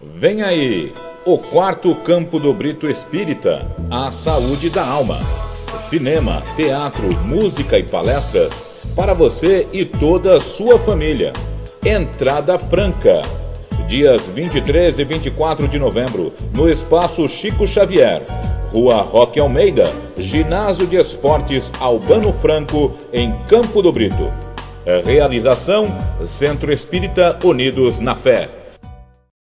Vem aí, o quarto campo do Brito Espírita, a saúde da alma. Cinema, teatro, música e palestras para você e toda a sua família. Entrada franca. Dias 23 e 24 de novembro, no Espaço Chico Xavier, Rua Roque Almeida, Ginásio de Esportes Albano Franco, em Campo do Brito. Realização: Centro Espírita Unidos na Fé.